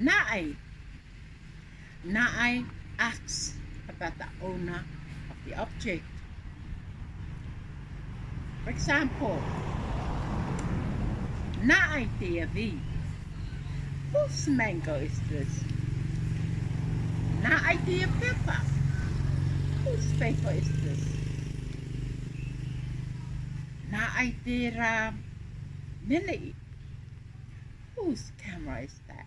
Na'ai. Na'ai asks about the owner of the object. For example, Na'ai TV. Whose mango is this? Na'ai dear pepper. Whose paper is this? Na'ai dear uh, Millie. Whose camera is that?